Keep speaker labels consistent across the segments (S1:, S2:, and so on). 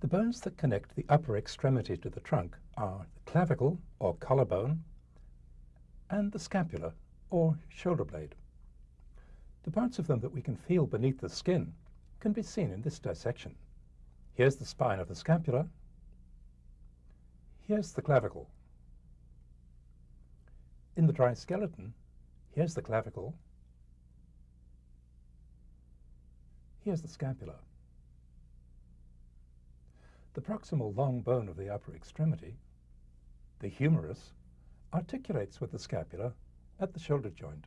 S1: The bones that connect the upper extremity to the trunk are the clavicle, or collarbone, and the scapula, or shoulder blade. The parts of them that we can feel beneath the skin can be seen in this dissection. Here's the spine of the scapula. Here's the clavicle. In the dry skeleton, here's the clavicle. Here's the scapula. The proximal long bone of the upper extremity, the humerus, articulates with the scapula at the shoulder joint.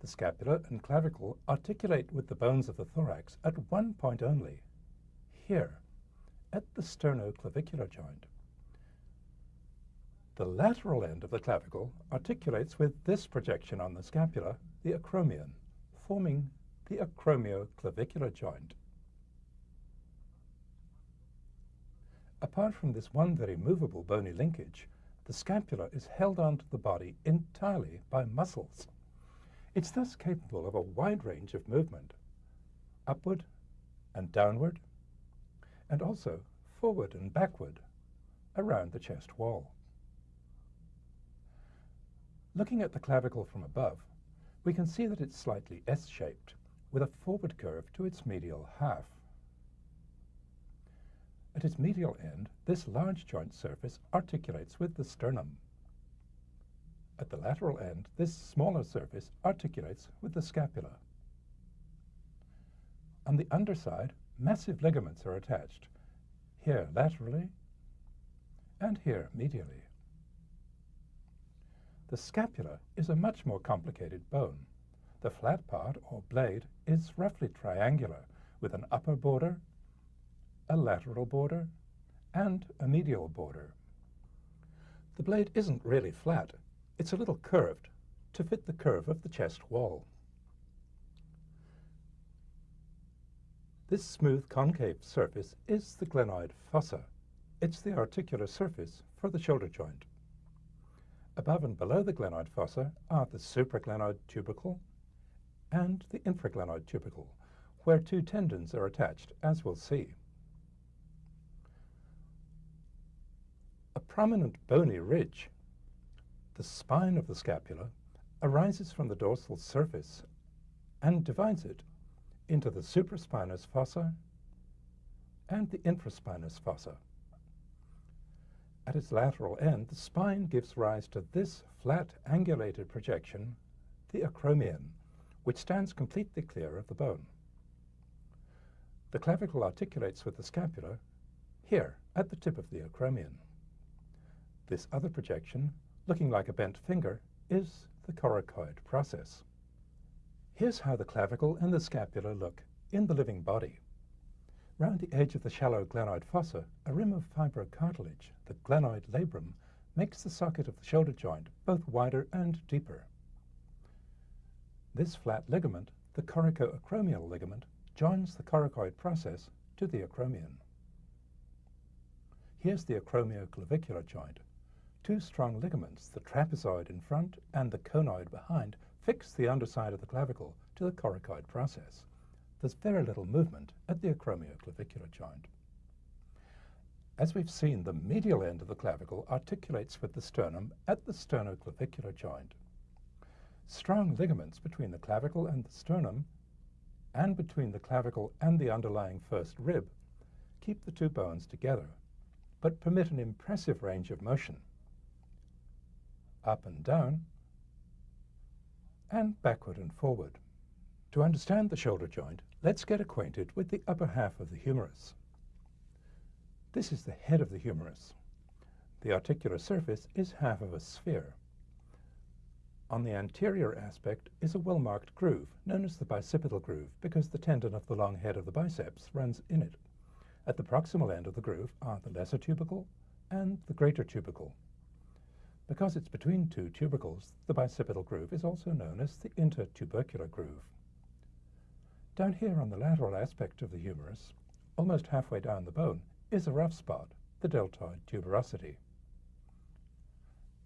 S1: The scapula and clavicle articulate with the bones of the thorax at one point only, here, at the sternoclavicular joint. The lateral end of the clavicle articulates with this projection on the scapula, the acromion, forming the acromioclavicular joint. Apart from this one very movable bony linkage, the scapula is held onto the body entirely by muscles. It's thus capable of a wide range of movement, upward and downward, and also forward and backward around the chest wall. Looking at the clavicle from above, we can see that it's slightly S-shaped, with a forward curve to its medial half. At its medial end, this large joint surface articulates with the sternum. At the lateral end, this smaller surface articulates with the scapula. On the underside, massive ligaments are attached, here laterally and here medially. The scapula is a much more complicated bone. The flat part, or blade, is roughly triangular, with an upper border a lateral border, and a medial border. The blade isn't really flat. It's a little curved to fit the curve of the chest wall. This smooth concave surface is the glenoid fossa. It's the articular surface for the shoulder joint. Above and below the glenoid fossa are the supraglenoid tubercle and the infraglenoid tubercle, where two tendons are attached, as we'll see. Prominent bony ridge, the spine of the scapula, arises from the dorsal surface and divides it into the supraspinous fossa and the infraspinous fossa. At its lateral end, the spine gives rise to this flat angulated projection, the acromion, which stands completely clear of the bone. The clavicle articulates with the scapula here at the tip of the acromion. This other projection, looking like a bent finger, is the coracoid process. Here's how the clavicle and the scapula look in the living body. Round the edge of the shallow glenoid fossa, a rim of fibrocartilage, the glenoid labrum, makes the socket of the shoulder joint both wider and deeper. This flat ligament, the coracoacromial ligament, joins the coracoid process to the acromion. Here's the acromioclavicular joint, Two strong ligaments, the trapezoid in front and the conoid behind, fix the underside of the clavicle to the coracoid process. There's very little movement at the acromioclavicular joint. As we've seen, the medial end of the clavicle articulates with the sternum at the sternoclavicular joint. Strong ligaments between the clavicle and the sternum and between the clavicle and the underlying first rib keep the two bones together, but permit an impressive range of motion up and down, and backward and forward. To understand the shoulder joint, let's get acquainted with the upper half of the humerus. This is the head of the humerus. The articular surface is half of a sphere. On the anterior aspect is a well-marked groove, known as the bicipital groove, because the tendon of the long head of the biceps runs in it. At the proximal end of the groove are the lesser tubercle and the greater tubercle. Because it's between two tubercles, the bicipital groove is also known as the intertubercular groove. Down here on the lateral aspect of the humerus, almost halfway down the bone, is a rough spot, the deltoid tuberosity.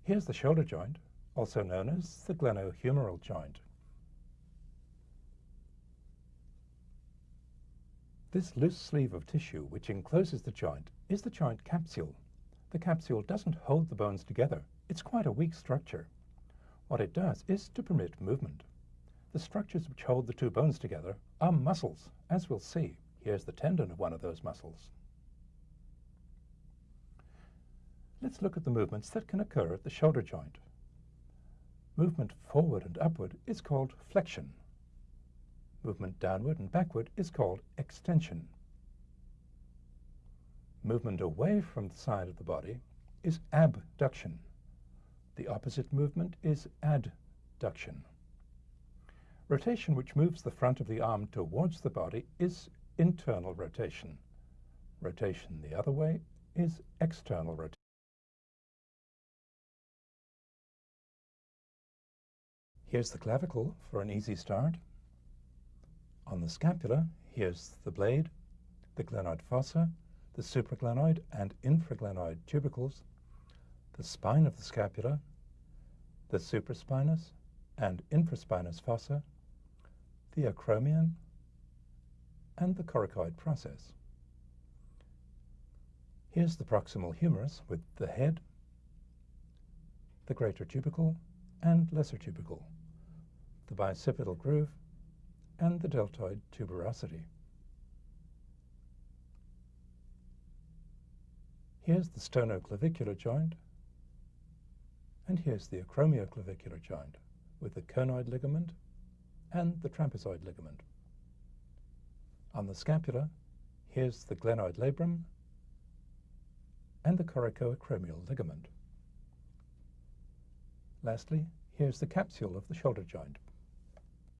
S1: Here's the shoulder joint, also known as the glenohumeral, joint. This loose sleeve of tissue which encloses the joint is the joint capsule. The capsule doesn't hold the bones together. It's quite a weak structure. What it does is to permit movement. The structures which hold the two bones together are muscles, as we'll see. Here's the tendon of one of those muscles. Let's look at the movements that can occur at the shoulder joint. Movement forward and upward is called flexion. Movement downward and backward is called extension. Movement away from the side of the body is abduction. The opposite movement is adduction. Rotation which moves the front of the arm towards the body is internal rotation. Rotation the other way is external rotation. Here's the clavicle for an easy start. On the scapula, here's the blade, the glenoid fossa, the supraglenoid and infraglenoid tubercles, the spine of the scapula, the supraspinous and infraspinous fossa, the acromion, and the coracoid process. Here's the proximal humerus with the head, the greater tubercle, and lesser tubercle the bicipital groove, and the deltoid tuberosity. Here's the sternoclavicular joint, and here's the acromioclavicular joint with the conoid ligament and the trapezoid ligament. On the scapula, here's the glenoid labrum and the coracoacromial ligament. Lastly, here's the capsule of the shoulder joint.